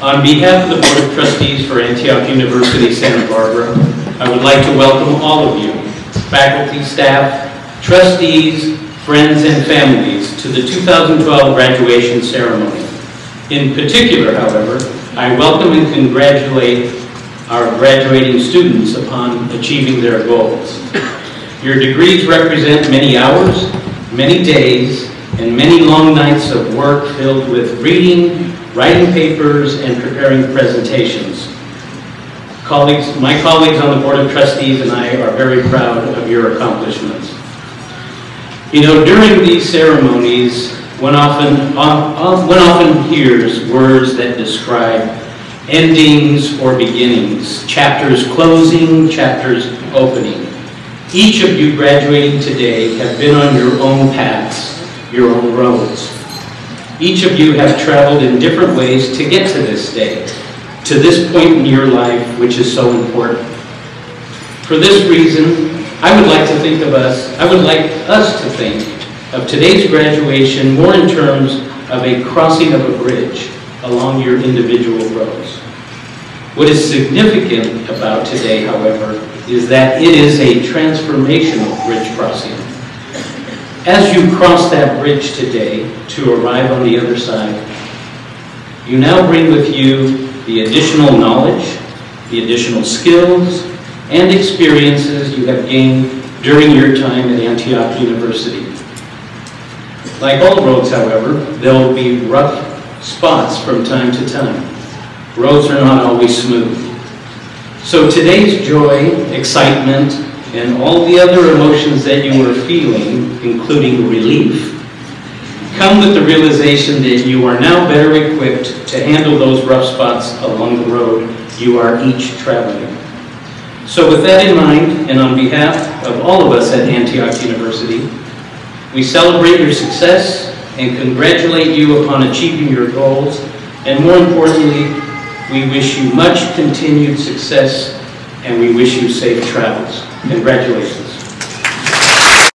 On behalf of the Board of Trustees for Antioch University Santa Barbara, I would like to welcome all of you, faculty, staff, trustees, friends, and families to the 2012 graduation ceremony. In particular, however, I welcome and congratulate our graduating students upon achieving their goals. Your degrees represent many hours, many days, and many long nights of work filled with reading, writing papers, and preparing presentations. Colleagues, my colleagues on the Board of Trustees and I are very proud of your accomplishments. You know, during these ceremonies, one often, uh, one often hears words that describe endings or beginnings, chapters closing, chapters opening. Each of you graduating today have been on your own paths, your own roads. Each of you have traveled in different ways to get to this day, to this point in your life which is so important. For this reason, I would like to think of us, I would like us to think of today's graduation more in terms of a crossing of a bridge along your individual roads. What is significant about today, however, is that it is a transformational bridge crossing. As you cross that bridge today to arrive on the other side, you now bring with you the additional knowledge, the additional skills, and experiences you have gained during your time at Antioch University. Like all roads, however, there will be rough spots from time to time. Roads are not always smooth. So today's joy, excitement, and all the other emotions that you are feeling, including relief, come with the realization that you are now better equipped to handle those rough spots along the road you are each traveling. So with that in mind, and on behalf of all of us at Antioch University, we celebrate your success and congratulate you upon achieving your goals, and more importantly, we wish you much continued success and we wish you safe travels. Congratulations.